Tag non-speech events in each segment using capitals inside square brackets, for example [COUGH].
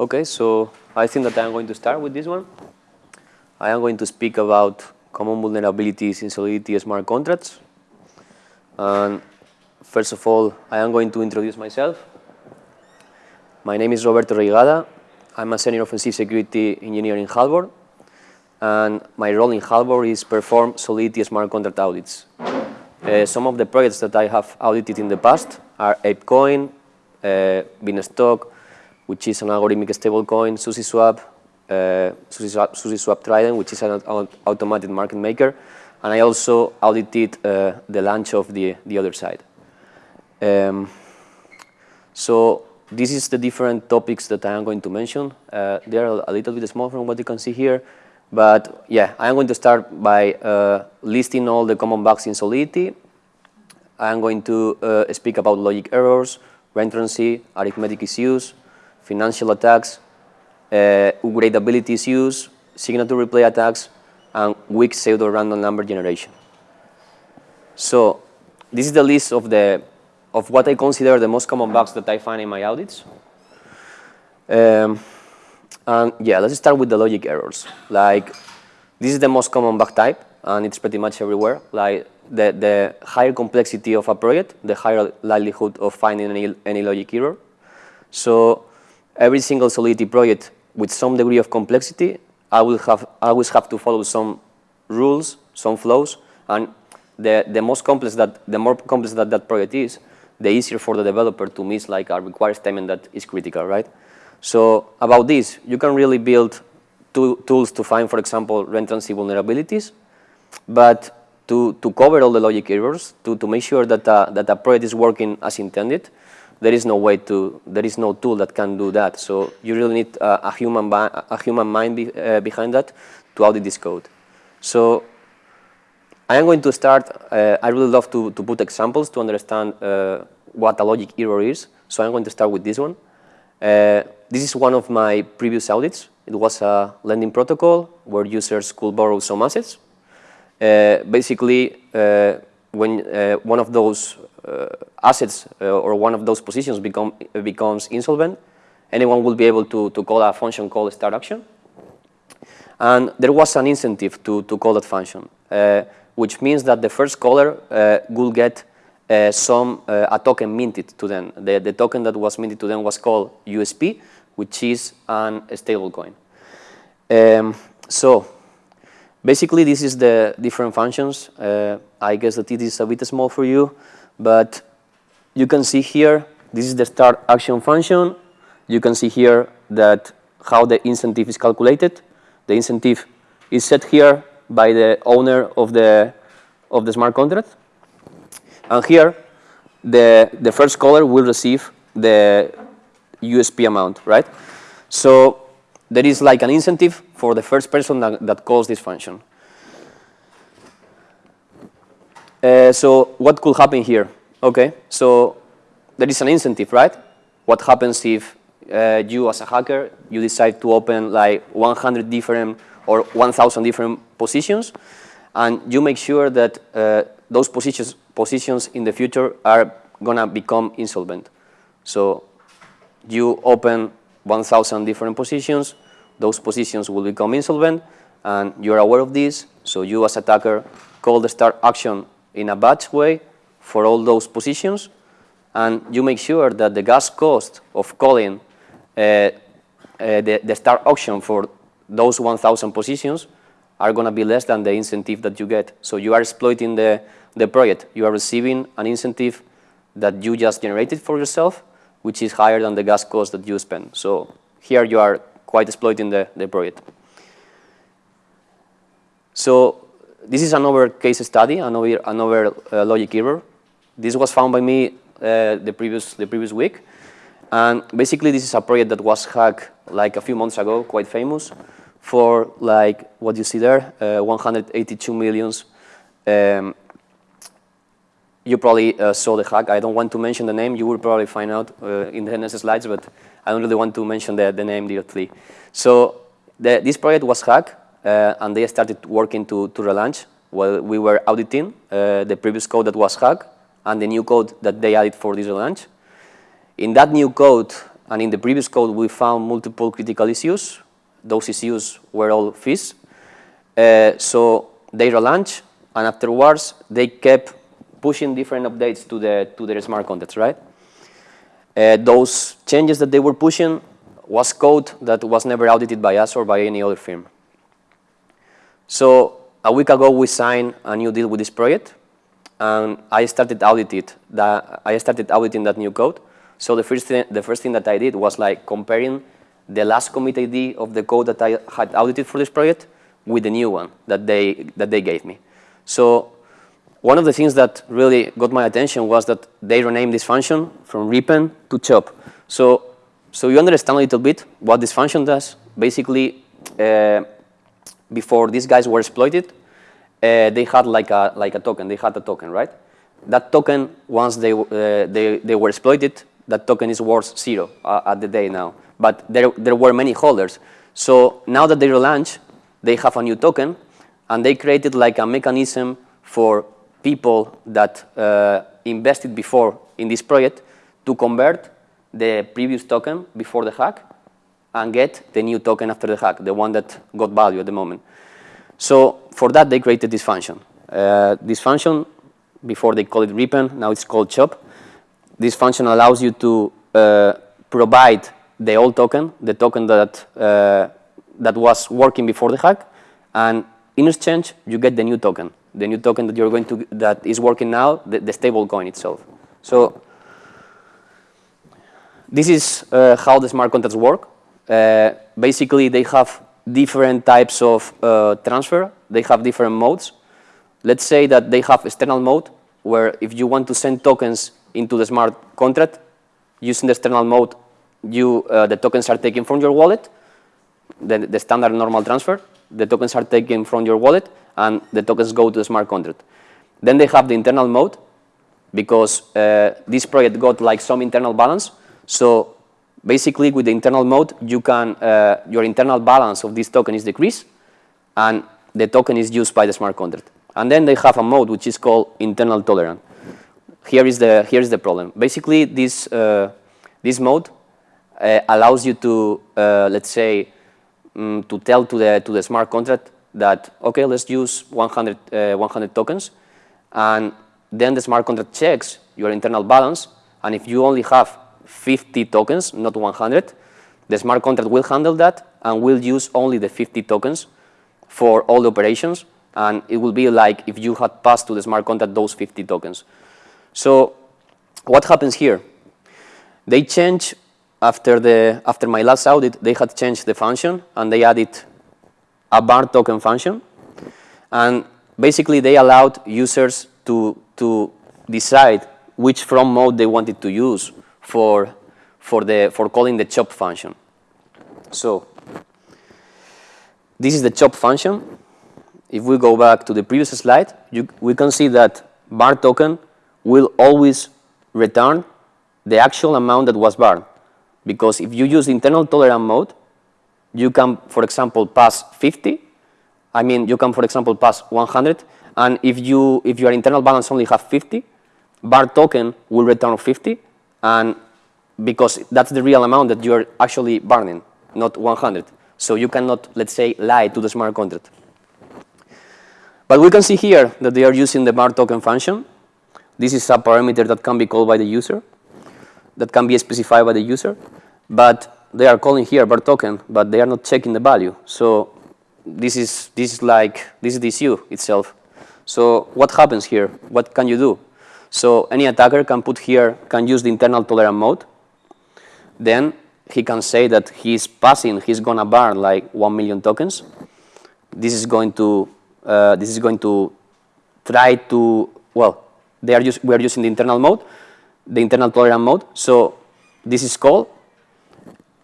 Okay, so I think that I'm going to start with this one. I am going to speak about common vulnerabilities in Solidity smart contracts. And first of all, I am going to introduce myself. My name is Roberto Reigada. I'm a senior offensive security engineer in Halborn. And my role in Halborn is perform Solidity smart contract audits. Uh, some of the projects that I have audited in the past are ApeCoin, uh, Beanstalk, which is an algorithmic stablecoin, SushiSwap, uh, SushiSwap, SushiSwap Trident, which is an automated market maker. And I also audited uh, the launch of the, the Otherside. Um, so this is the different topics that I am going to mention. Uh, they are a little bit small from what you can see here. But yeah, I'm going to start by uh, listing all the common bugs in Solidity. I'm going to uh, speak about logic errors, reentrancy, arithmetic issues, financial attacks, uh, issues, signature replay attacks, and weak pseudo-random number generation. So this is the list of, the, of what I consider the most common bugs that I find in my audits. Um, and yeah, let's start with the logic errors. Like, this is the most common bug type, and it's pretty much everywhere. Like, the, the higher complexity of a project, the higher likelihood of finding any, any logic error. So every single Solidity project with some degree of complexity, I will have I always have to follow some rules, some flows, and the the most complex that the more complex that that project is, the easier for the developer to miss like a required statement that is critical, right? So about this, you can really build tools to find, for example, reentrancy vulnerabilities, but to, to cover all the logic errors, to, to make sure that, uh, that a project is working as intended, there is no way to, there is no tool that can do that. So you really need uh, a, human a human mind be, uh, behind that to audit this code. So I am going to start, uh, I really love to, to put examples to understand uh, what a logic error is. So I'm going to start with this one. Uh, this is one of my previous audits. It was a lending protocol where users could borrow some assets. Basically, when one of those assets uh, or one of those positions become, becomes insolvent, anyone will be able to, to call a function called start auction. And there was an incentive to, to call that function, which means that the first caller will get uh, some uh, a token minted to them. The, the token that was minted to them was called USP, which is an stablecoin. Um, so basically, this is the different functions. Uh, I guess that it is a bit small for you, but you can see here, this is the start auction function. You can see here that how the incentive is calculated. The incentive is set here by the owner of the of the smart contract. And here, the, the first caller will receive the USP amount, right? So there is like an incentive for the first person that, that calls this function. Uh, so what could happen here? Okay, so there is an incentive, right? What happens if uh, you as a hacker, you decide to open like 100 different or 1,000 different positions, and you make sure that uh, those positions positions in the future are to become insolvent. So you open 1,000 different positions, those positions will become insolvent, and you're aware of this, so you as attacker call the start auction in a batch way for all those positions, and you make sure that the gas cost of calling uh, uh, the, the start auction for those 1,000 positions are going to be less than the incentive that you get. So you are exploiting the the project. You are receiving an incentive that you just generated for yourself, which is higher than the gas cost that you spend. So here you are quite exploiting the, the project. So this is another case study, another, another uh, logic error. This was found by me uh, the, previous, the previous week. And basically, this is a project that was hacked like a few months ago, quite famous, for like what you see there, uh, 182 millions um, you probably uh, saw the hack. I don't want to mention the name. You will probably find out uh, in the next slides, but I don't really want to mention the, the name directly. So the, this project was hacked, and they started working to, to relaunch while we were auditing uh, the previous code that was hacked and the new code that they added for this relaunch. In that new code, and in the previous code, we found multiple critical issues. Those issues were all fees. Uh, so they relaunched, and afterwards, they kept pushing different updates to, the, to their smart contracts, right? Uh, those changes that they were pushing was code that was never audited by us or by any other firm. So a week ago, we signed a new deal with this project, and I started audited that I started auditing that new code. So the first thing, the first thing that I did was like comparing the last commit ID of the code that I had audited for this project with the new one that they that they gave me. So one of the things that really got my attention was that they renamed this function from ripen to chop. So so you understand a little bit what this function does. Basically, uh, before these guys were exploited, uh, they had like a like a token. They had a token, right? That token, once they uh, they they were exploited, that token is worth zero uh, at the day now. But there there were many holders. So now that they relaunch, they have a new token, and they created like a mechanism for people that uh, invested before in this project to convert the previous token before the hack and get the new token after the hack, the one that got value at the moment. So for that, they created this function. Uh, this function, before they call it ripen, now it's called chop. This function allows you to uh, provide the old token, the token that, uh, that was working before the hack, and in exchange, you get the new token, the new token that you're going to, that is working now, the, the stable coin itself. So this is uh, how the smart contracts work. Uh, basically, they have different types of uh, transfer. They have different modes. Let's say that they have external mode, where if you want to send tokens into the smart contract, using the external mode, you, uh, the tokens are taken from your wallet, the, the standard normal transfer. The tokens are taken from your wallet, and the tokens go to the smart contract. Then they have the internal mode, because uh, this project got like some internal balance. So basically, with the internal mode, you can uh, your internal balance of this token is decreased, and the token is used by the smart contract. And then they have a mode which is called internal tolerant. Here is the here is the problem. Basically, this uh, this mode uh, allows you to uh, let's say um, to tell to the to the smart contract that okay, let's use 100 uh, 100 tokens, and then the smart contract checks your internal balance, and if you only have 50 tokens, not 100, the smart contract will handle that and will use only the 50 tokens for all the operations, and it will be like if you had passed to the smart contract those 50 tokens. So what happens here? They change after the after my last audit, they had changed the function and they added a burn token function, and basically they allowed users to to decide which from mode they wanted to use for for the for calling the chop function. So this is the chop function. If we go back to the previous slide, you, we can see that burn token will always return the actual amount that was barred. Because if you use internal tolerant mode, you can, for example, pass 50. I mean, you can, for example, pass 100. And if, you, if your internal balance only have 50, burn token will return 50. And because that's the real amount that you're actually burning, not 100. So you cannot, let's say, lie to the smart contract. But we can see here that they are using the burn token function. This is a parameter that can be called by the user, that can be specified by the user. But they are calling here burn token, but they are not checking the value. So this is, this is like, this is the issue itself. So what happens here? What can you do? So any attacker can put here, can use the internal tolerant mode. Then he can say that he's passing, he's gonna burn like 1 million tokens. This is going to, uh, this is going to try to, well, they are we are using the internal mode, the internal tolerant mode. So this is called,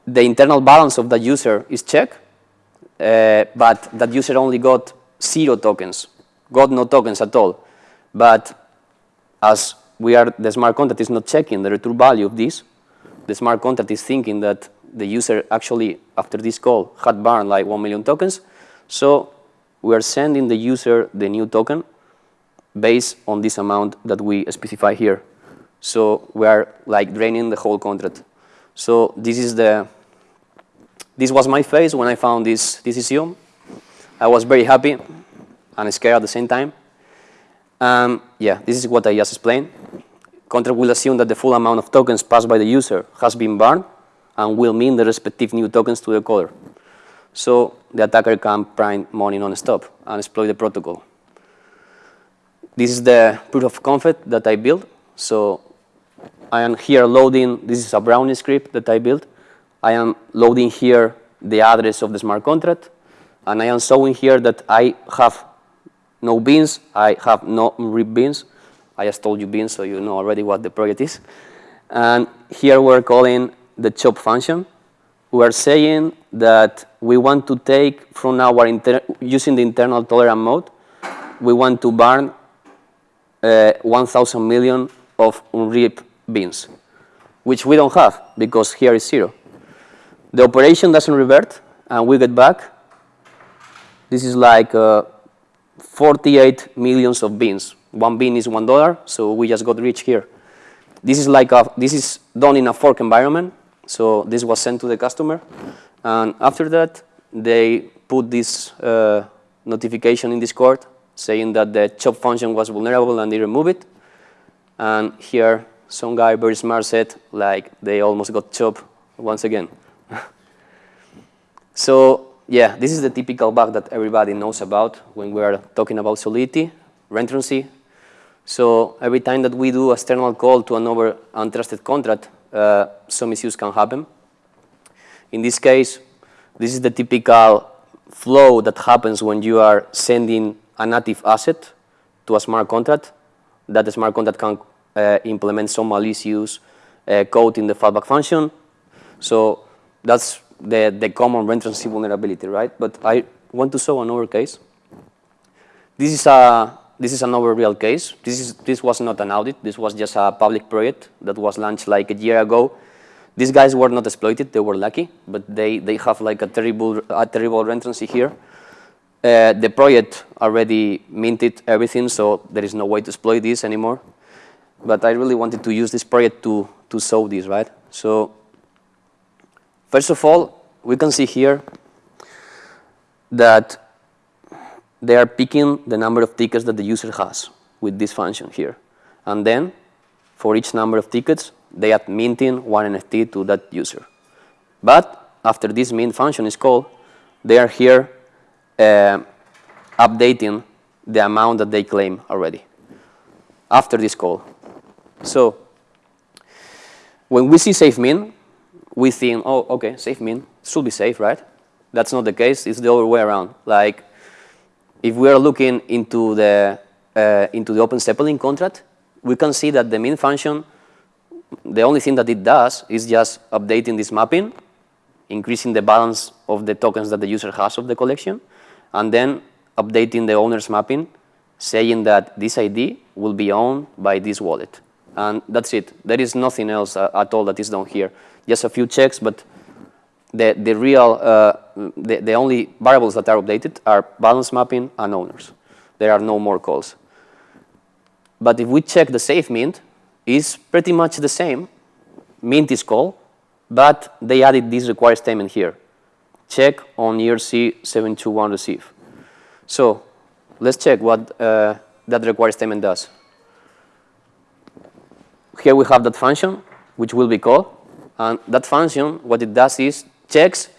the internal balance of the user is checked, uh, but that user only got zero tokens, got no tokens at all. But as we are, the smart contract is not checking the return value of this, the smart contract is thinking that the user actually, after this call, had burned like 1 million tokens. So we are sending the user the new token based on this amount that we specify here. So we are like draining the whole contract. So this is the, this was my face when I found this, this issue. I was very happy and scared at the same time. Um, yeah, this is what I just explained. Contract will assume that the full amount of tokens passed by the user has been burned and will mean the respective new tokens to the caller. So the attacker can print money non-stop and exploit the protocol. This is the proof of concept that I built. So I am here loading, this is a Brownie script that I built. I am loading here the address of the smart contract, and I am showing here that I have no beans, I have no rib beans. I just told you beans, so you know already what the project is. And here we're calling the chop function. We are saying that we want to take from our, using the internal tolerant mode, we want to burn uh, 1,000 million of unripe beans, which we don't have because here is zero. The operation doesn't revert, and we get back. This is like uh, 48 millions of beans. One bean is one dollar, so we just got rich here. This is like a, this is done in a fork environment, so this was sent to the customer, and after that they put this uh, notification in Discord saying that the chop function was vulnerable and they remove it. And here some guy very smart said like they almost got chopped once again. [LAUGHS] so yeah, this is the typical bug that everybody knows about when we are talking about solidity, reentrancy. So every time that we do a external call to another untrusted contract, uh, some issues can happen. In this case, this is the typical flow that happens when you are sending a native asset to a smart contract. That smart contract can uh, implement some malicious uh, code in the fallback function. So that's the, the common reentrancy vulnerability, right? But I want to show another case. This is a this is another real case. This is this was not an audit. This was just a public project that was launched like a year ago. These guys were not exploited. They were lucky, but they they have like a terrible a terrible reentrancy here. Uh, the project already minted everything, so there is no way to exploit this anymore. But I really wanted to use this project to to show this, right? So First of all, we can see here that they are picking the number of tickets that the user has with this function here. And then, for each number of tickets, they are minting one NFT to that user. But after this mint function is called, they are here uh, updating the amount that they claim already after this call. So when we see safe mint, we think, oh, okay, safe mint should be safe, right? That's not the case. It's the other way around. Like, if we are looking into the uh, into the Open Zeppelin contract, we can see that the mint function, the only thing that it does is just updating this mapping, increasing the balance of the tokens that the user has of the collection, and then updating the owner's mapping, saying that this ID will be owned by this wallet. And that's it. There is nothing else uh, at all that is done here just a few checks, but the, the real, uh, the, the only variables that are updated are balance mapping and owners. There are no more calls. But if we check the safe mint, is pretty much the same. Mint is called, but they added this required statement here. Check on ERC721 receive. So let's check what uh, that required statement does. Here we have that function, which will be called. And that function, what it does is checks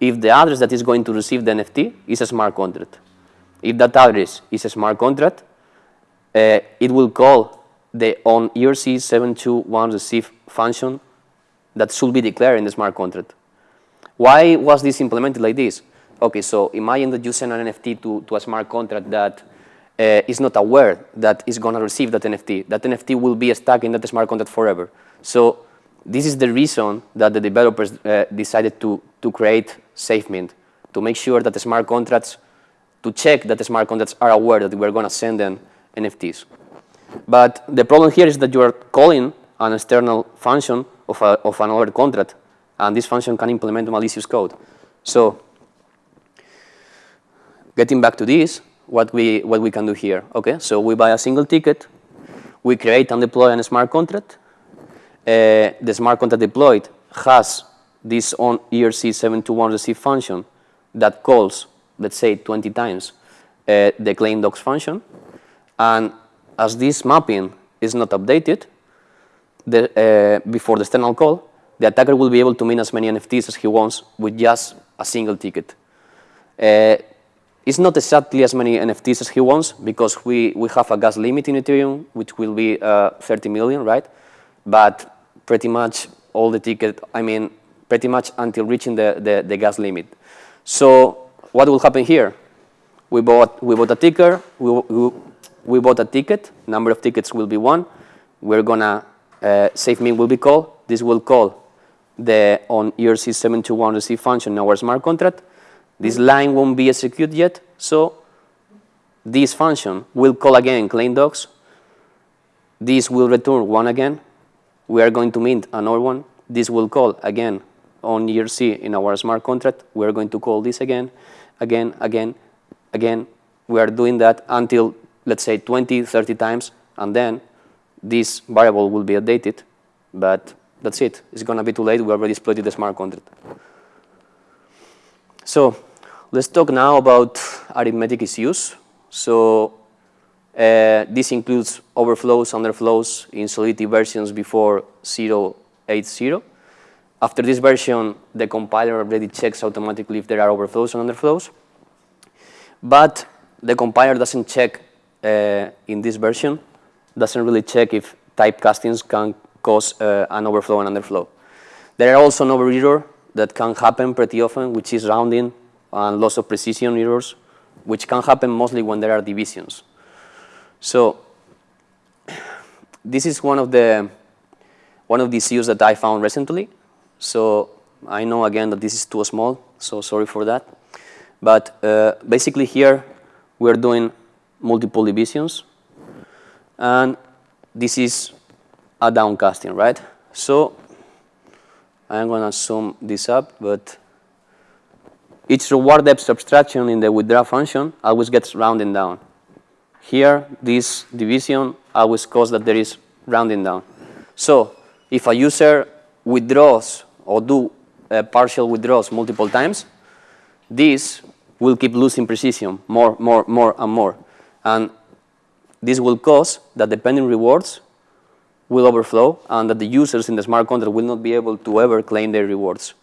if the address that is going to receive the NFT is a smart contract. If that address is a smart contract, uh, it will call the on ERC721 receive function that should be declared in the smart contract. Why was this implemented like this? Okay, so imagine that you send an NFT to, to a smart contract that uh, is not aware that it's going to receive that NFT. That NFT will be stuck in that smart contract forever. So this is the reason that the developers uh, decided to, to create SafeMint, to make sure that the smart contracts, to check that the smart contracts are aware that we're going to send them NFTs. But the problem here is that you are calling an external function of, a, of another contract, and this function can implement malicious code. So getting back to this, what we, what we can do here. Okay, so we buy a single ticket, we create and deploy a smart contract, the smart contract deployed has this on ERC721 receive function that calls, let's say, 20 times uh, the claim docs function. And as this mapping is not updated the, uh, before the external call, the attacker will be able to mint as many NFTs as he wants with just a single ticket. Uh, it's not exactly as many NFTs as he wants because we, we have a gas limit in Ethereum, which will be uh, 30 million, right? But pretty much all the ticket, I mean, pretty much until reaching the, the, the gas limit. So what will happen here? We bought, we bought a ticker, we, we, we bought a ticket, number of tickets will be one. We're gonna, uh, save me will be called. This will call the on ERC721 receive function in our smart contract. This line won't be executed yet, so this function will call again claim docs. This will return one again. We are going to mint another one. This will call again on ERC in our smart contract. We are going to call this again, again, again, again. We are doing that until, let's say, 20, 30 times, and then this variable will be updated. But that's it. It's going to be too late. We already exploited the smart contract. So let's talk now about arithmetic issues. So uh, this includes overflows, underflows in Solidity versions before 0.80. After this version, the compiler already checks automatically if there are overflows and underflows. But the compiler doesn't check uh, in this version, doesn't really check if typecastings can cause uh, an overflow and underflow. There are also over error that can happen pretty often, which is rounding and loss of precision errors, which can happen mostly when there are divisions. So [CLEARS THROAT] this is one of the one of the issues that I found recently. So I know again that this is too small, so sorry for that. But uh, basically here we're doing multiple divisions, and this is a downcasting, right? So I'm going to sum this up, but each reward debt subtraction in the withdraw function always gets rounding down. Here, this division always causes that there is rounding down. So if a user withdraws or do uh, partial withdrawals multiple times, this will keep losing precision more, more, more, and more. And this will cause that the pending rewards will overflow and that the users in the smart contract will not be able to ever claim their rewards.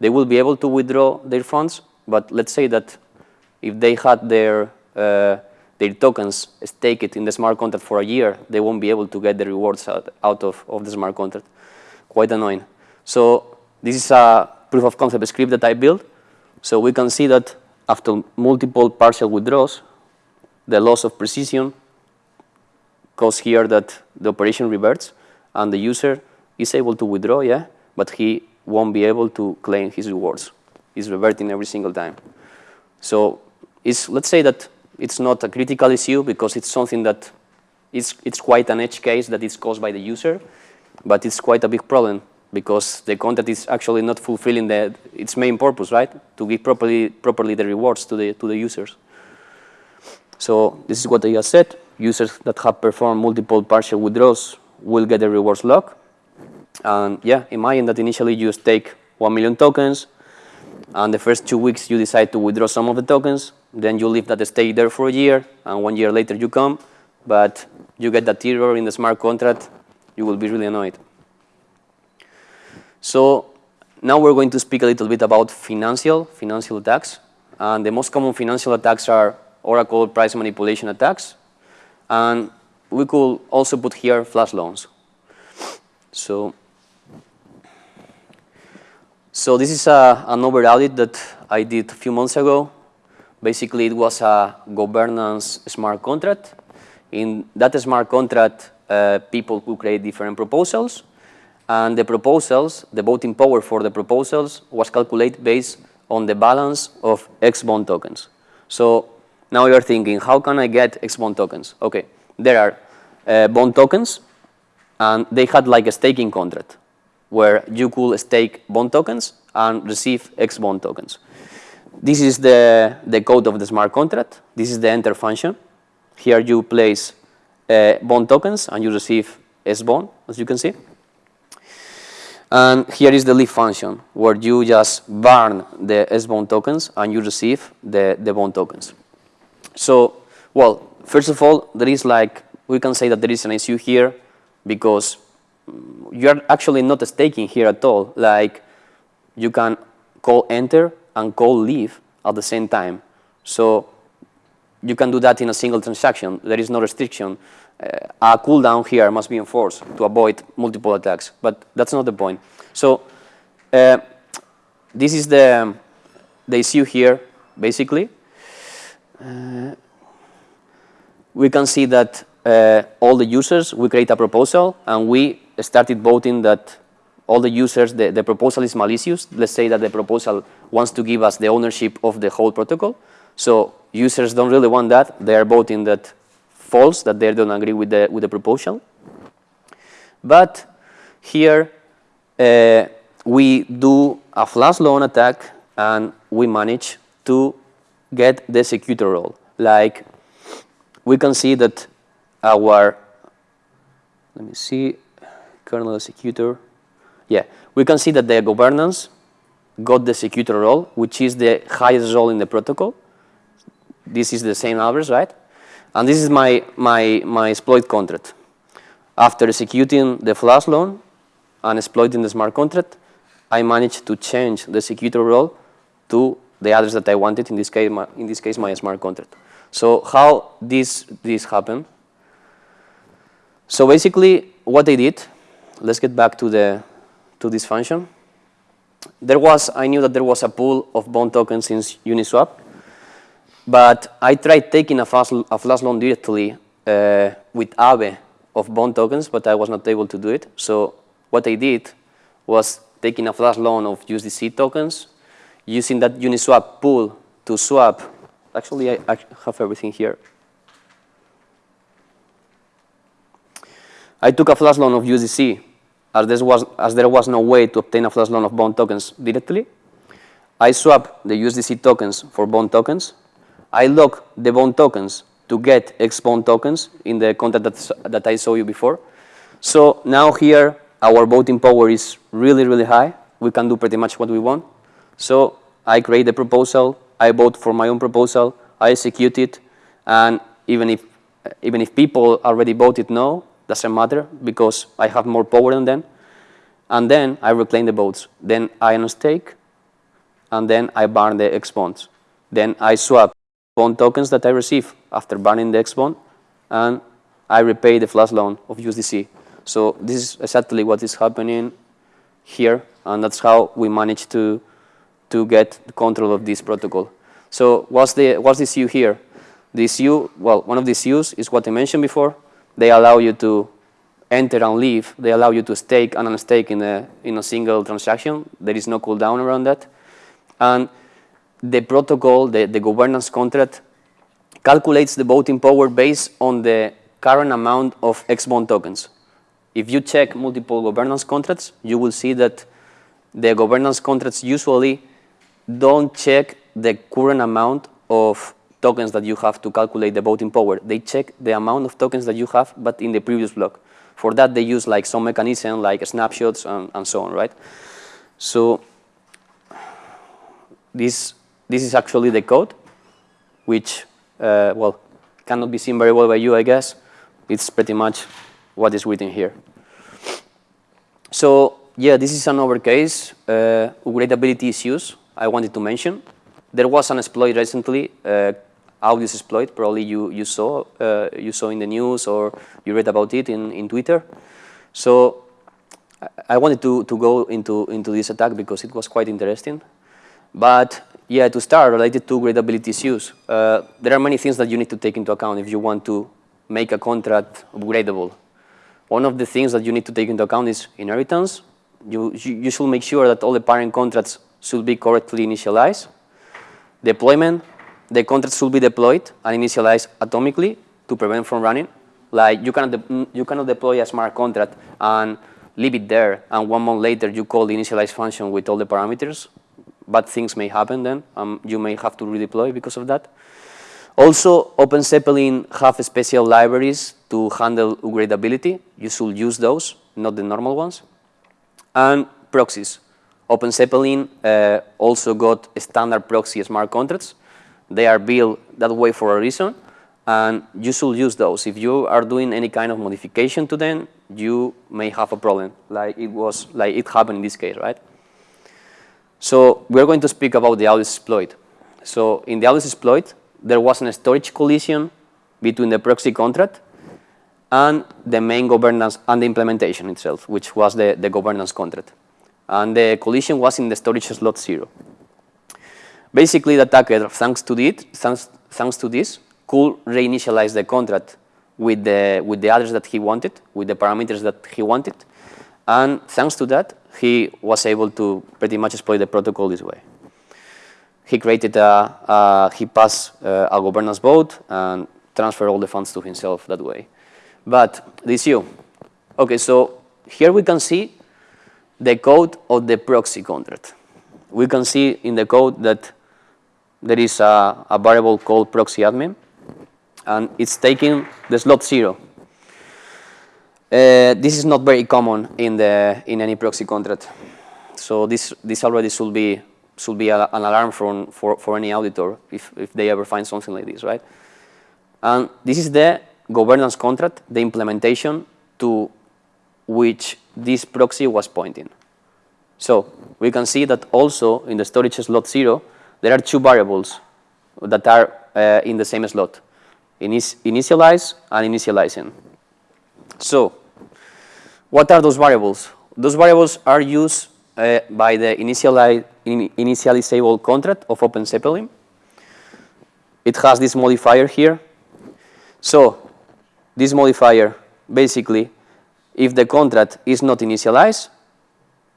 They will be able to withdraw their funds, but let's say that if they had their, uh, their tokens staked in the smart contract for a year, they won't be able to get the rewards out, of, of the smart contract. Quite annoying. So this is a proof of concept script that I built. So we can see that after multiple partial withdrawals, the loss of precision cause here that the operation reverts and the user is able to withdraw, yeah, but he won't be able to claim his rewards. He's reverting every single time. So let's say that it's not a critical issue because it's something that it's, it's quite an edge case that is caused by the user, but it's quite a big problem because the content is actually not fulfilling the, its main purpose, right? To give properly, properly the rewards to the, to the users. So this is what I just said users that have performed multiple partial withdrawals will get the rewards lock. And yeah, imagine that initially you stake 1 million tokens, and the first two weeks you decide to withdraw some of the tokens, then you leave that stake there for a year, and one year later you come, but you get that error in the smart contract, you will be really annoyed. So now we're going to speak a little bit about financial, financial attacks. And the most common financial attacks are Oracle price manipulation attacks, and we could also put here flash loans. So, so this is a, an audit that I did a few months ago. Basically, it was a governance smart contract. In that smart contract, uh, people could create different proposals. And the proposals, the voting power for the proposals was calculated based on the balance of X bond tokens. So now you're thinking, how can I get X bond tokens? Okay, there are uh, bond tokens, and they had like a staking contract where you could stake bond tokens and receive X bond tokens. This is the, the code of the smart contract. This is the enter function. Here you place uh, bond tokens and you receive S bond, as you can see. And here is the leave function, where you just burn the S bond tokens and you receive the, the bond tokens. So, well, first of all, there is like, we can say that there is an issue here because you're actually not staking here at all. Like, you can call enter and call leave at the same time. So you can do that in a single transaction. There is no restriction. Uh, a cooldown here must be enforced to avoid multiple attacks, but that's not the point. So uh, this is the, the issue here, basically. Uh, we can see that uh, all the users, we create a proposal, and we started voting that all the users, the, the proposal is malicious. Let's say that the proposal wants to give us the ownership of the whole protocol. So users don't really want that. They are voting that false, that they don't agree with the, with the proposal. But here uh, we do a flash loan attack and we manage to get the executor role. Like we can see that our, let me see, kernel executor. Yeah, we can see that the governance got the executor role, which is the highest role in the protocol. This is the same address, right? And this is my, my, my exploit contract. After executing the flash loan and exploiting the smart contract, I managed to change the executor role to the address that I wanted, in this case, my, in this case, my smart contract. So how this, this happened? So basically, what I did, let's get back to, the, to this function. There was, I knew that there was a pool of bond tokens in Uniswap. But I tried taking a flash, a flash loan directly uh, with Aave of bond tokens, but I was not able to do it. So what I did was taking a flash loan of USDC tokens, using that Uniswap pool to swap. Actually, I, have everything here. I took a flash loan of USDC as there, was, as there was no way to obtain a flash loan of bond tokens directly. I swap the USDC tokens for bond tokens, I lock the bond tokens to get X bond tokens in the contract that, that I showed you before. So now here, our voting power is really, really high. We can do pretty much what we want. So I create the proposal, I vote for my own proposal, I execute it, and even if, even if people already voted no, doesn't matter because I have more power than them. And then I reclaim the votes. Then I unstake, and then I burn the X bonds. Then I swap bond tokens that I receive after burning the X bond, and I repay the flash loan of USDC. So this is exactly what is happening here, and that's how we manage to to get control of this protocol. So what's the what's the issue here? The issue, well, one of these issues is what I mentioned before. They allow you to enter and leave. They allow you to stake and unstake in a in a single transaction. There is no cooldown around that, and the protocol, the, the governance contract, calculates the voting power based on the current amount of XBOND tokens. If you check multiple governance contracts, you will see that the governance contracts usually don't check the current amount of tokens that you have to calculate the voting power. They check the amount of tokens that you have, but in the previous block. For that, they use like some mechanism like snapshots and, and so on, right? So this this is actually the code, which, uh, well, cannot be seen very well by you, I guess. It's pretty much what is written here. So, yeah, this is another case, uh, upgradability issues I wanted to mention. There was an exploit recently, uh, Audius exploit, probably you, you, saw, uh, you saw in the news or you read about it in, in Twitter. So I wanted to, to go into, into this attack because it was quite interesting. But yeah, to start, related to gradability issues, uh, there are many things that you need to take into account if you want to make a contract upgradable. One of the things that you need to take into account is inheritance. You, you should make sure that all the parent contracts should be correctly initialized. Deployment, the contracts should be deployed and initialized atomically to prevent from running. Like you cannot, you cannot deploy a smart contract and leave it there, and one month later you call the initialize function with all the parameters bad things may happen then. Um, you may have to redeploy because of that. Also, OpenZeppelin have special libraries to handle upgradability. You should use those, not the normal ones. And proxies. Open Zeppelin uh, also got standard proxy smart contracts. They are built that way for a reason, and you should use those. If you are doing any kind of modification to them, you may have a problem, like it was, like it happened in this case, right? So we're going to speak about the Audius exploit. So in the Audius exploit, there was a storage collision between the proxy contract and the main governance and the implementation itself, which was the, the governance contract. And the collision was in the storage slot zero. Basically, the attacker, thanks to, it, thanks, thanks to this, could reinitialize the contract with the, with the address that he wanted, with the parameters that he wanted. And thanks to that, he was able to pretty much exploit the protocol this way. He created a, a he passed uh, a governance vote and transferred all the funds to himself that way. But this you, okay, so here we can see the code of the proxy contract. We can see in the code that there is a, a variable called proxy admin, and it's taking the slot zero. Uh, this is not very common in the in any proxy contract, so this this already should be should be a, an alarm for, for for any auditor if if they ever find something like this, right? And this is the governance contract, the implementation to which this proxy was pointing. So we can see that also in the storage slot zero, there are two variables that are uh, in the same slot, initialize and initializing. So what are those variables? Those variables are used uh, by the initiali in initializable contract of OpenZeppelin. It has this modifier here. So this modifier, basically, if the contract is not initialized,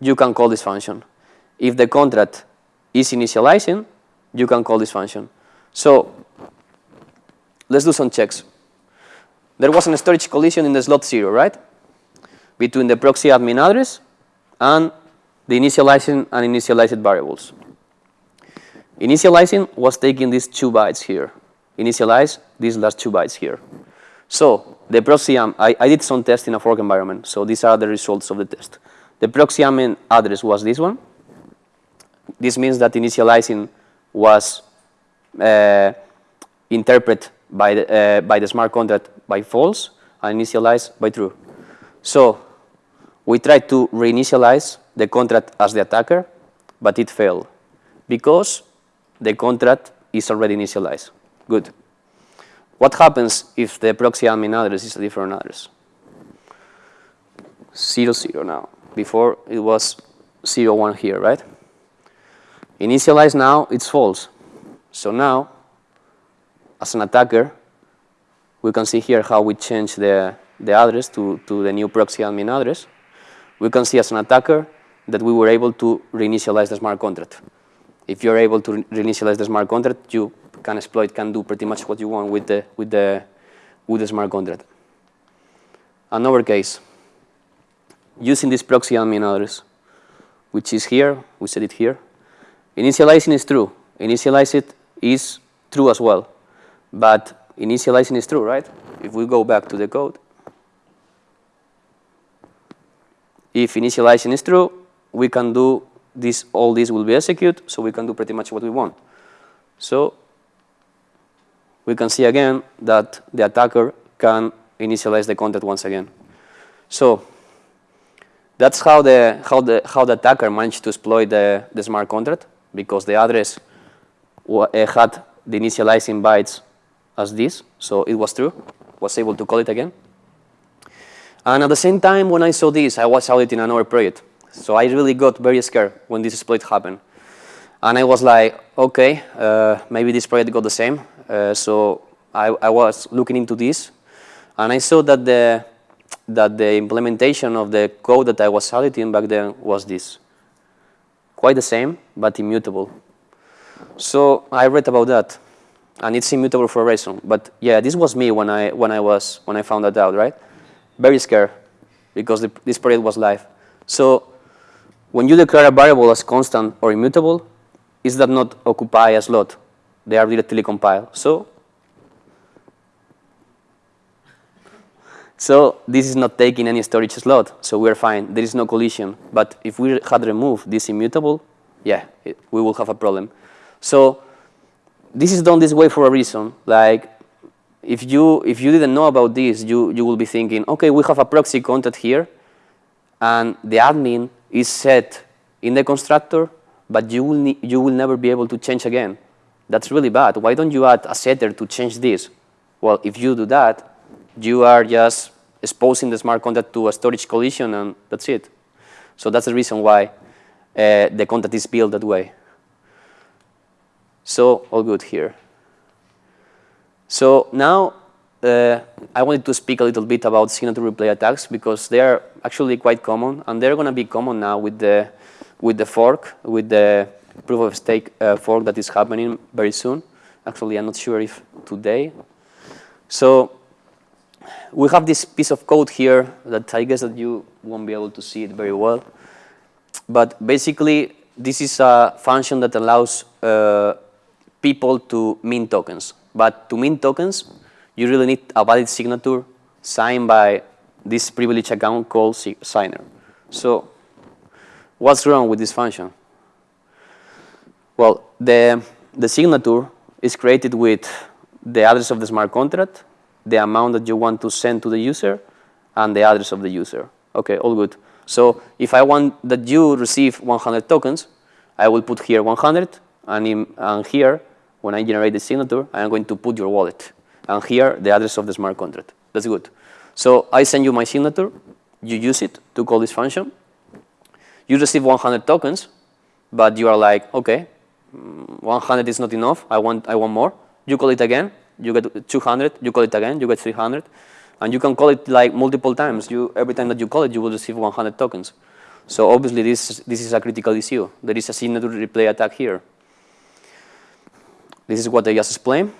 you can call this function. If the contract is initializing, you can call this function. So let's do some checks. There was a storage collision in the slot zero, right? Between the proxy admin address and the initializing and initialized variables. Initializing was taking these two bytes here. Initialize these last two bytes here. So the proxy, um, I, I did some tests in a fork environment, so these are the results of the test. The proxy admin address was this one. This means that initializing was uh, interpreted by the, uh, by the smart contract by false and initialized by true. So we tried to reinitialize the contract as the attacker, but it failed because the contract is already initialized. Good. What happens if the proxy admin address is a different address? Zero, zero now. Before it was zero, one here, right? Initialize now, it's false. So now, as an attacker, we can see here how we change the, the address to, to the new proxy admin address. We can see as an attacker that we were able to reinitialize the smart contract. If you're able to reinitialize the smart contract, you can exploit, can do pretty much what you want with the, with the, with the smart contract. Another case, using this proxy admin address, which is here, we set it here. Initializing is true. Initialize it is true as well. But initializing is true, right? If we go back to the code, if initializing is true, we can do this, all this will be executed, so we can do pretty much what we want. So we can see again that the attacker can initialize the content once again. So that's how the how the how the attacker managed to exploit the, the smart contract because the address eh, had the initializing bytes as this, so it was true, was able to call it again. And at the same time, when I saw this, I was auditing another project. So I really got very scared when this exploit happened. And I was like, okay, uh, maybe this project got the same. Uh, so I, I, was looking into this, and I saw that the that the implementation of the code that I was auditing back then was this. Quite the same, but immutable. So I read about that, and it's immutable for a reason. But yeah, this was me when I when I was when I found that out, right? Very scared because the, this project was live. So when you declare a variable as constant or immutable, is that not occupy a slot? They are directly compiled. So So this is not taking any storage slot, so we're fine. There is no collision. But if we had removed this immutable, yeah, it, we will have a problem. So this is done this way for a reason. Like if you if you didn't know about this, you you will be thinking, okay, we have a proxy contact here, and the admin is set in the constructor, but you will you will never be able to change again. That's really bad. Why don't you add a setter to change this? Well, if you do that, you are just exposing the smart contract to a storage collision, and that's it. So that's the reason why uh, the contract is built that way. So all good here. So now uh, I wanted to speak a little bit about signature replay attacks because they are actually quite common, and they're going to be common now with the with the fork, with the proof of stake uh, fork that is happening very soon. Actually, I'm not sure if today. So we have this piece of code here that I guess that you won't be able to see it very well. But basically, this is a function that allows uh, people to mint tokens. But to mint tokens, you really need a valid signature signed by this privileged account called signer. So what's wrong with this function? Well, the, the signature is created with the address of the smart contract, the amount that you want to send to the user, and the address of the user. Okay, all good. So if I want that you receive 100 tokens, I will put here 100, and, in, and here, when I generate the signature, I'm going to put your wallet. And here, the address of the smart contract. That's good. So I send you my signature, you use it to call this function. You receive 100 tokens, but you are like, okay, mm, 100 is not enough, I want, I want more. You call it again, you get 200, you call it again, you get 300. And you can call it like multiple times. You, every time that you call it, you will receive 100 tokens. So obviously this, this is a critical issue. There is a signature replay attack here. This is what I just explained.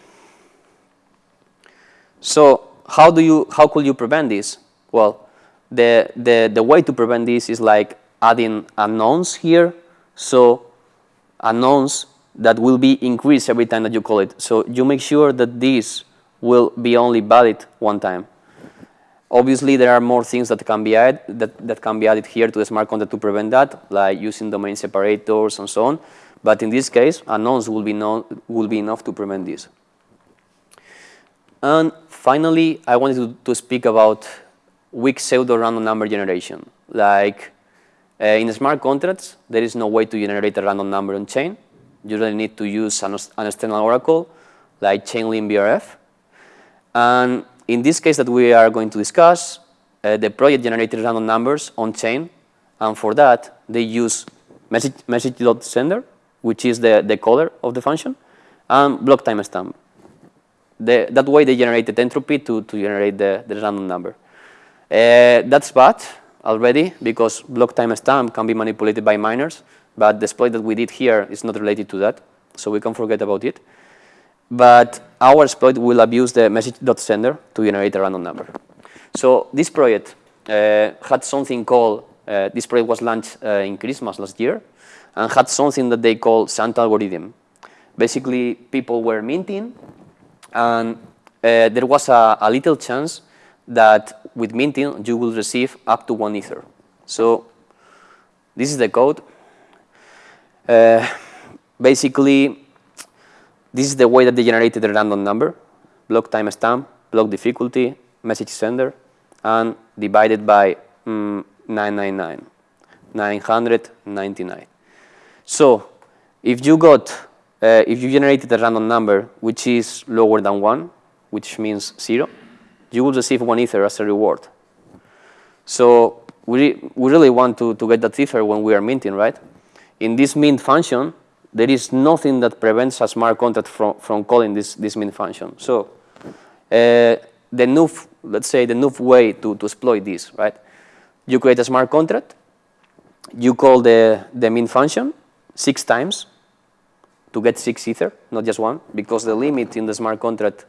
So how do you, how could you prevent this? Well, the, the, the way to prevent this is like adding a nonce here. So a nonce that will be increased every time that you call it. So you make sure that this will be only valid one time. Obviously, there are more things that can be added that, that can be added here to the smart contract to prevent that, like using domain separators and so on. But in this case, a nonce will be, will be enough to prevent this. And finally, I wanted to, to speak about weak pseudo-random number generation. Like uh, in smart contracts, there is no way to generate a random number on chain. You really need to use an, an external oracle like Chainlink VRF. And in this case that we are going to discuss, uh, the project generated random numbers on chain, and for that they use message, message.sender, which is the, the caller of the function, and block timestamp. The, that way they generated entropy to, to generate the, the random number. Uh, that's bad already because block timestamp can be manipulated by miners, but the exploit that we did here is not related to that, so we can forget about it. But our exploit will abuse the message.sender to generate a random number. So this project uh, had something called, uh, this project was launched uh, in Christmas last year, and had something that they call Santa algorithm. Basically, people were minting, and uh, there was a, a little chance that with minting, you will receive up to one ether. So this is the code. Uh, basically, this is the way that they generated a random number, block timestamp, block difficulty, message sender, and divided by mm, 999, 999. So if you got, uh, if you generated a random number which is lower than one, which means zero, you will receive one ether as a reward. So we, we really want to, to get that ether when we are minting, right? In this mint function, there is nothing that prevents a smart contract from, from calling this, this mint function. So uh, the new, let's say the new way to, to exploit this, right? You create a smart contract, you call the, the mint function six times to get six ether, not just one, because the limit in the smart contract,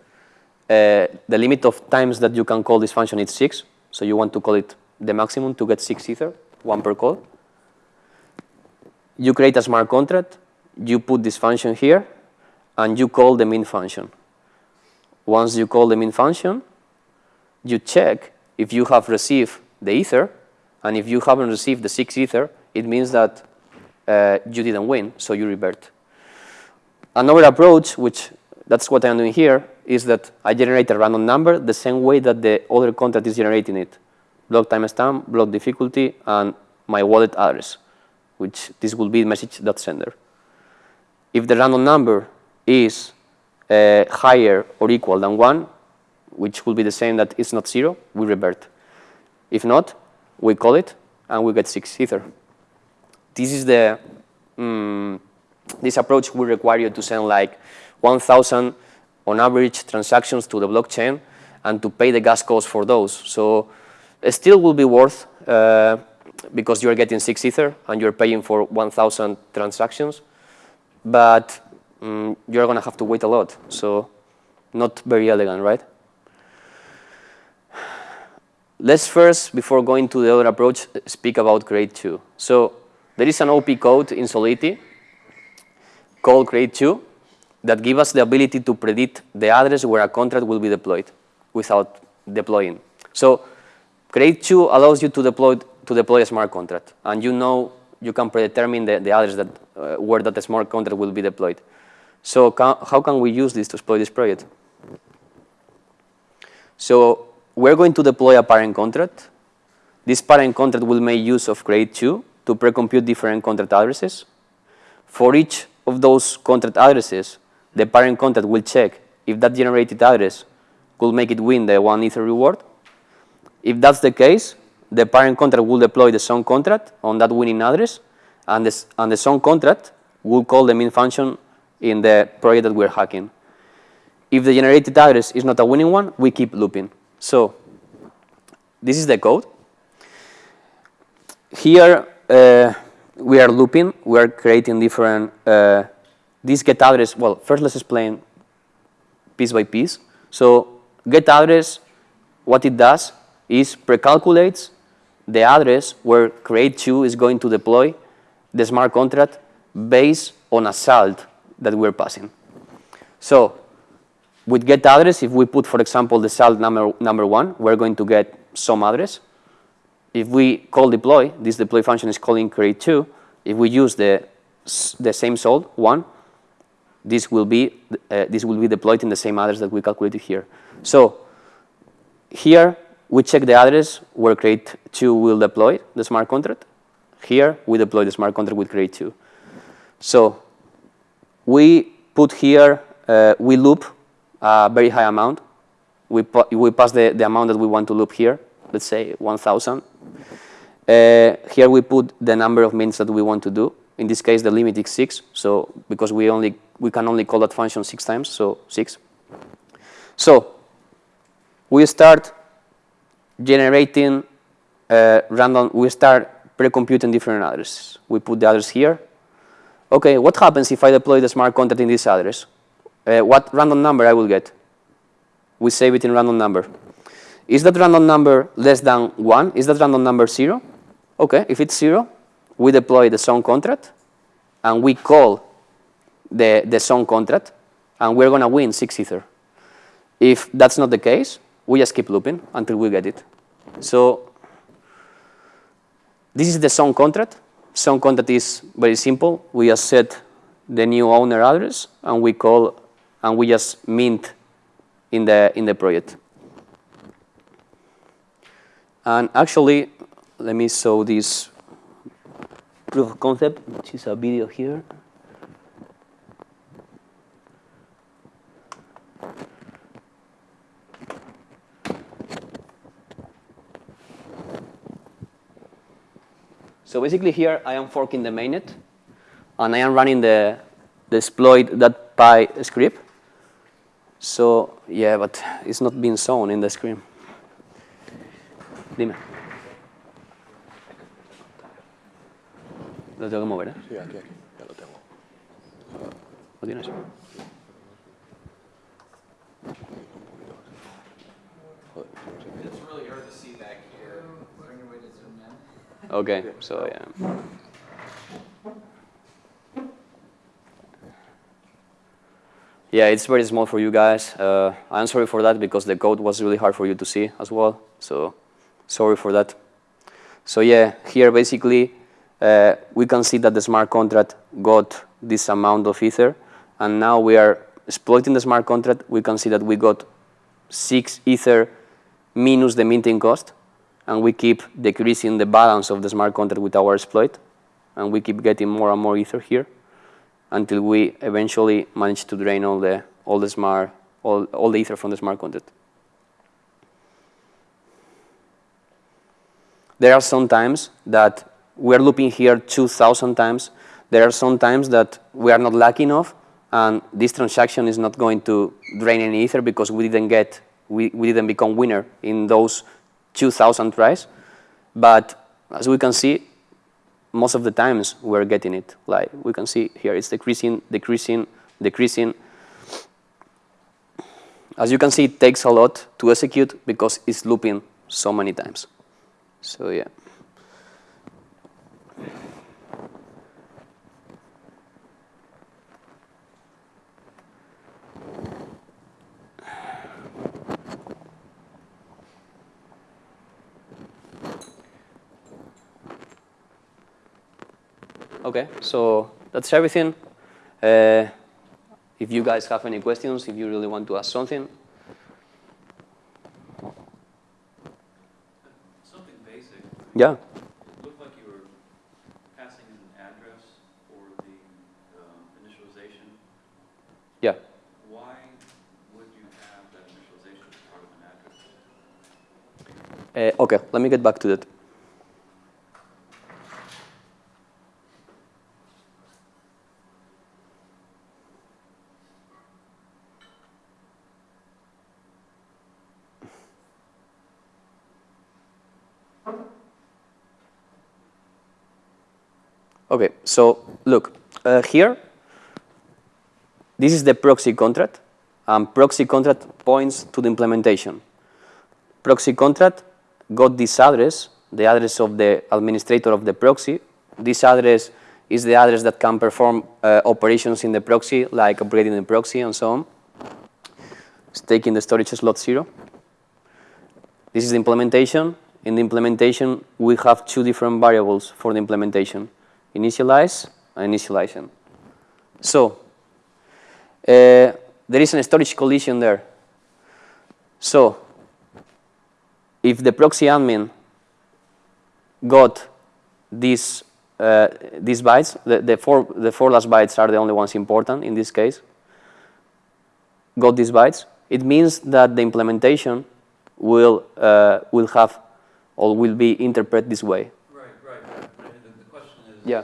uh, the limit of times that you can call this function is six. So you want to call it the maximum to get six ether, one per call. You create a smart contract, you put this function here, and you call the mint function. Once you call the mint function, you check if you have received the ether, and if you haven't received the 6 ether, it means that uh, you didn't win, so you revert. Another approach, which that's what I'm doing here, is that I generate a random number the same way that the other contract is generating it. Block timestamp, block difficulty, and my wallet address, which this will be message.sender. If the random number is uh, higher or equal than 1, which will be the same that it's not 0, we revert. If not, we call it, and we get 6 ether. This is the, um, this approach will require you to send like 1,000 on average transactions to the blockchain and to pay the gas cost for those. So it still will be worth uh, because you're getting 6 Ether and you're paying for 1,000 transactions, but um, you're going to have to wait a lot. So not very elegant, right? Let's first, before going to the other approach, speak about Create 2. So there is an OP code in Solidity called Create 2 that give us the ability to predict the address where a contract will be deployed without deploying. So Create 2 allows you to deploy, to deploy a smart contract, and you know you can predetermine the, the address that, uh, where that smart contract will be deployed. So can, how can we use this to exploit this project? So we're going to deploy a parent contract. This parent contract will make use of Create 2 to pre-compute different contract addresses. For each of those contract addresses, the parent contract will check if that generated address could make it win the one ether reward. If that's the case, the parent contract will deploy the son contract on that winning address, and, this, and the son contract will call the mint function in the project that we're hacking. If the generated address is not a winning one, we keep looping. So this is the code. Here uh, we are looping. We are creating different uh, this get address, well, first let's explain piece by piece. So get address, what it does is precalculates the address where create2 is going to deploy the smart contract based on a salt that we're passing. So with get address, if we put, for example, the salt number, number one, we're going to get some address. If we call deploy, this deploy function is calling create2. If we use the, the same salt, one, this will be uh, this will be deployed in the same address that we calculated here. So here we check the address where create2 will deploy the smart contract. Here we deploy the smart contract with create2. So we put here, uh, we loop a very high amount. We, we pass the, the amount that we want to loop here, let's say 1,000. Uh, here we put the number of minutes that we want to do. In this case, the limit is 6, so because we only we can only call that function six times, so six. So we start generating uh, random, we start pre-computing different addresses. We put the address here. Okay, what happens if I deploy the smart contract in this address? Uh, what random number I will get? We save it in random number. Is that random number less than 1? Is that random number 0? Okay, if it's 0, we deploy the son contract, and we call the, the son contract, and we're going to win 6 Ether. If that's not the case, we just keep looping until we get it. So this is the son contract. Son contract is very simple. We just set the new owner address, and we call, and we just mint in the, in the project. And actually, let me show this proof of concept, which is a video here. So basically here I am forking the mainnet and I am running the, the exploit.py script. So yeah, but it's not being shown in the screen. Dime. Lo tengo que mover, ¿eh? Sí, aquí, aquí, ya lo tengo. ¿Lo tienes? It's really hard to see back here. Is there any way to zoom Okay, so yeah. Yeah, it's very small for you guys. Uh, I'm sorry for that because the code was really hard for you to see as well. So Sorry for that. So yeah, here basically uh, we can see that the smart contract got this amount of ether, and now we are exploiting the smart contract. We can see that we got six ether minus the minting cost, and we keep decreasing the balance of the smart contract with our exploit, and we keep getting more and more ether here until we eventually manage to drain all the all the smart all, all the ether from the smart contract. There are some times that we are looping here 2,000 times. There are some times that we are not lucky enough, and this transaction is not going to drain any ether because we didn't get, we, we didn't become winner in those 2,000 tries. But as we can see, most of the times we're getting it. Like we can see here, it's decreasing, decreasing, decreasing. As you can see, it takes a lot to execute because it's looping so many times. So yeah. Okay, so that's everything. Uh, if you guys have any questions, if you really want to ask something. Something basic. Yeah. It looked like you were passing an address for the initialization. Yeah. Why would you have that initialization as part of an address? Uh, okay, let me get back to that. Okay, so look, uh, here, this is the proxy contract, and proxy contract points to the implementation. Proxy contract got this address, the address of the administrator of the proxy. This address is the address that can perform uh, operations in the proxy, like upgrading the proxy and so on. It's taking the storage slot zero. This is the implementation. In the implementation, we have two different variables for the implementation initialize and initialization. So uh, there is a storage collision there. So if the proxy admin got these uh, these bytes, the, the four the four last bytes are the only ones important in this case. Got these bytes, it means that the implementation will uh, will have or will be interpreted this way. Right, right. But the, the question is. Yeah.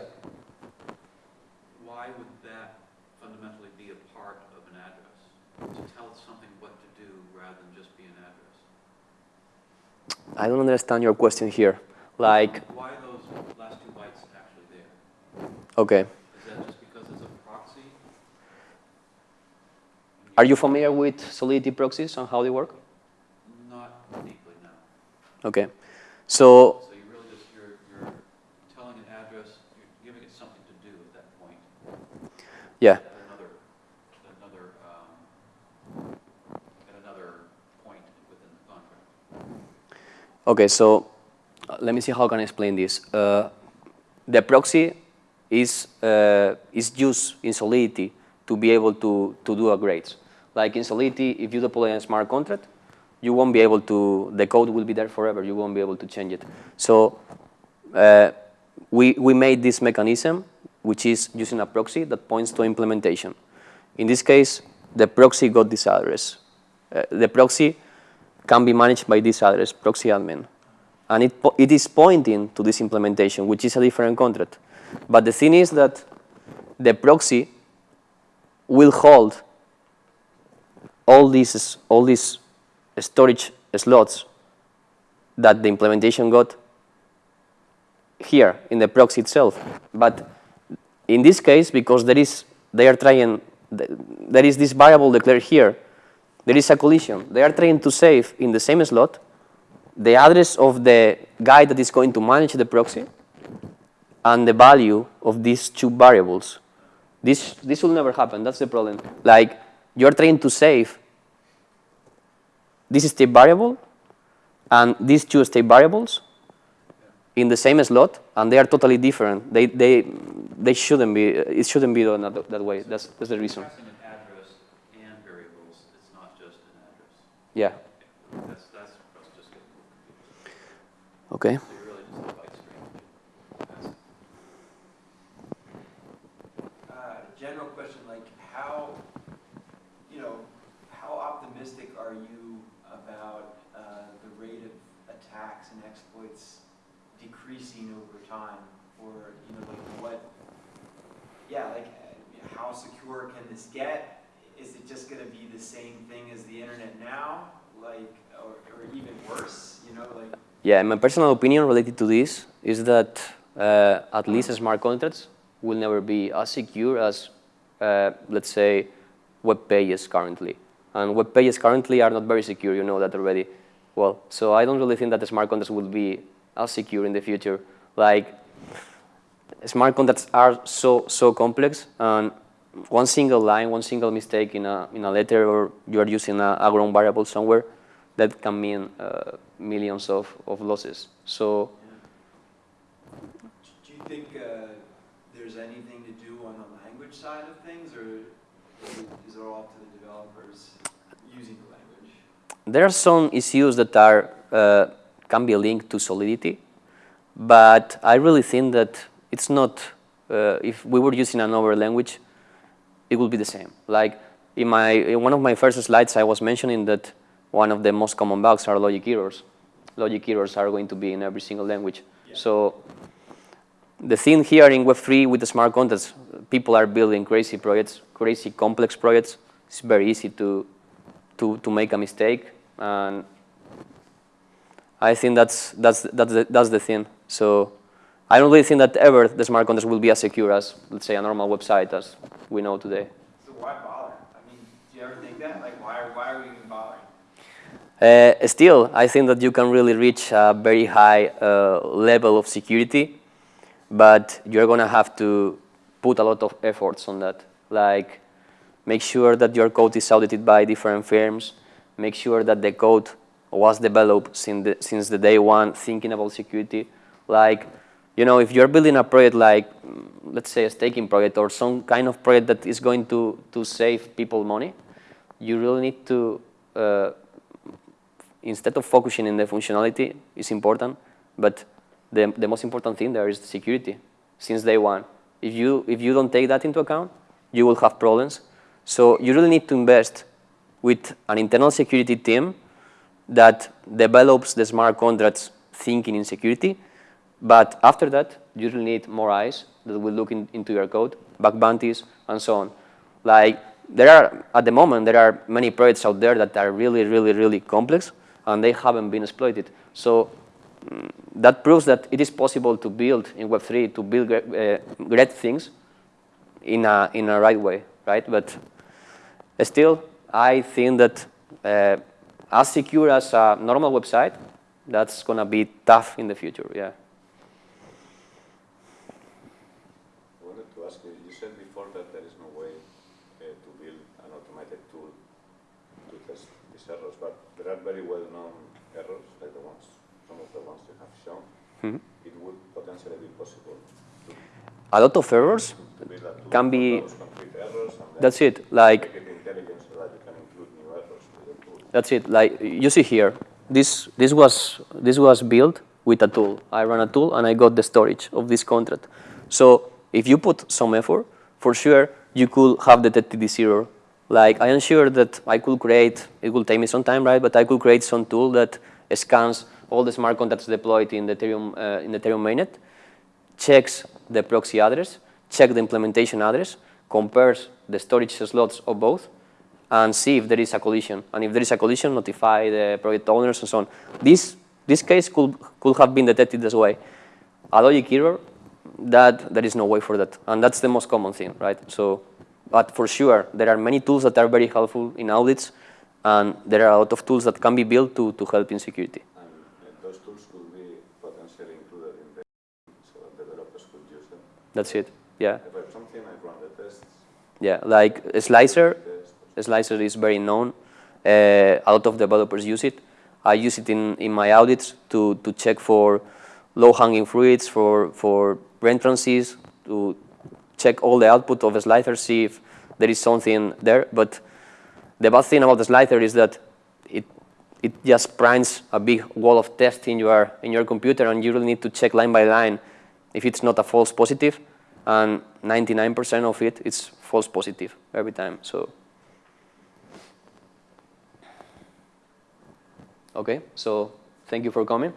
Why would that fundamentally be a part of an address? To tell something what to do rather than just be an address? I don't understand your question here. Like, Why are those last two bytes actually there? okay, Is that just because it's a proxy? are you familiar with Solidity proxies and how they work? Not deeply, no. Okay, so So you really just, you're, you're telling an address, you're giving it something to do at that point. Yeah, At another, at another, um, at another point within the contract. okay. So uh, let me see how I can explain this. Uh, the proxy is uh, is used in Solidity to be able to to do upgrades. Like in Solidity, if you deploy a smart contract, you won't be able to. The code will be there forever. You won't be able to change it. So uh, we we made this mechanism, which is using a proxy that points to implementation. In this case, the proxy got this address. Uh, the proxy can be managed by this address, proxy admin. And it, it is pointing to this implementation, which is a different contract. But the thing is that the proxy will hold all these, all these storage slots that the implementation got here in the proxy itself. But in this case, because there is, they are trying, there is this variable declared here, there is a collision. They are trying to save in the same slot the address of the guy that is going to manage the proxy and the value of these two variables. This, this will never happen. That's the problem. Like, you're trying to save this state variable and these two state variables in the same slot, and they are totally different. They, they, they shouldn't be, it shouldn't be done that, that way. That's, that's the reason. Passing an address and variables, it's not just an address. Yeah, That's, that's, that's just getting a little confusing. okay. So you're really just a byte stream. That's- Uh, general question, like how, you know, how optimistic are you about uh, the rate of attacks and exploits decreasing over time? Or, you know, like what, yeah, like how secure can this get? Is it just gonna be the same thing as the internet now? Like, or, or even worse, you know, like, Yeah, my personal opinion related to this is that uh, at least smart contracts will never be as secure as, uh, let's say, web pages currently. And web pages currently are not very secure, you know that already. Well, so I don't really think that the smart contracts will be as secure in the future. Like, smart contracts are so, so complex, and one single line, one single mistake in a, in a letter, or you are using a, a ground variable somewhere, that can mean uh, millions of, of losses. So do you think uh, there's anything to do on the language side of things? Or is it, is it all up to the developers using the language? there are some issues that are, uh, can be linked to solidity, but I really think that it's not, uh, if we were using another language, it would be the same. Like in, my, in one of my first slides, I was mentioning that one of the most common bugs are logic errors. Logic errors are going to be in every single language. Yeah. So the thing here in Web3 with the smart contracts, people are building crazy projects, crazy complex projects. It's very easy to, to, to make a mistake. And I think that's, that's, that's, the, that's the thing. So I don't really think that ever the smart contracts will be as secure as, let's say, a normal website as we know today. So why bother? I mean, do you ever think that? Like, why, why are we even bothering? Uh, still, I think that you can really reach a very high uh, level of security, but you're going to have to put a lot of efforts on that. Like, make sure that your code is audited by different firms, make sure that the code was developed since the, since the day one, thinking about security. Like, you know, if you're building a project like, let's say a staking project or some kind of project that is going to, to save people money, you really need to uh, instead of focusing in the functionality is important, but the, the most important thing there is security since day one. If you, if you don't take that into account, you will have problems. So you really need to invest with an internal security team that develops the smart contracts thinking in security. But after that, you will need more eyes that will look in, into your code, bug bounties, and so on. Like, there are, at the moment, there are many projects out there that are really, really, really complex, and they haven't been exploited. So mm, that proves that it is possible to build in Web3, to build great, uh, great things in a, in a right way, right? But still, I think that uh, as secure as a normal website, that's going to be tough in the future, yeah. I wanted to ask you, you said before that there is no way uh, to build an automated tool to test these errors, but there are very well-known errors, like the ones, some of the ones you have shown. Mhm. It would potentially be possible to, A lot of errors can be, that's it, like. That's it. Like you see here, this this was this was built with a tool. I ran a tool and I got the storage of this contract. So if you put some effort, for sure you could have detected this error. Like I am sure that I could create. It will take me some time, right? But I could create some tool that scans all the smart contracts deployed in the Ethereum uh, in the Ethereum mainnet, checks the proxy address, check the implementation address, compares the storage slots of both, and see if there is a collision. And if there is a collision, notify the project owners and so on. This, this case could, could have been detected this way. A logic error, that there is no way for that. And that's the most common thing, right? So, but for sure, there are many tools that are very helpful in audits, and there are a lot of tools that can be built to, to help in security. And uh, those tools could be potentially included in the so that developers could use them. That's it, yeah. If I have run the tests, Yeah, like Slither, Slither is very known. Uh, a lot of developers use it. I use it in, in my audits to, to check for low-hanging fruits, for, for entrances, to check all the output of a Slither, see if there is something there. But the bad thing about the Slither is that it, it just prints a big wall of text in your, in your computer, and you really need to check line by line if it's not a false. And 99% of it it is false positive every time. So, okay, so thank you for coming.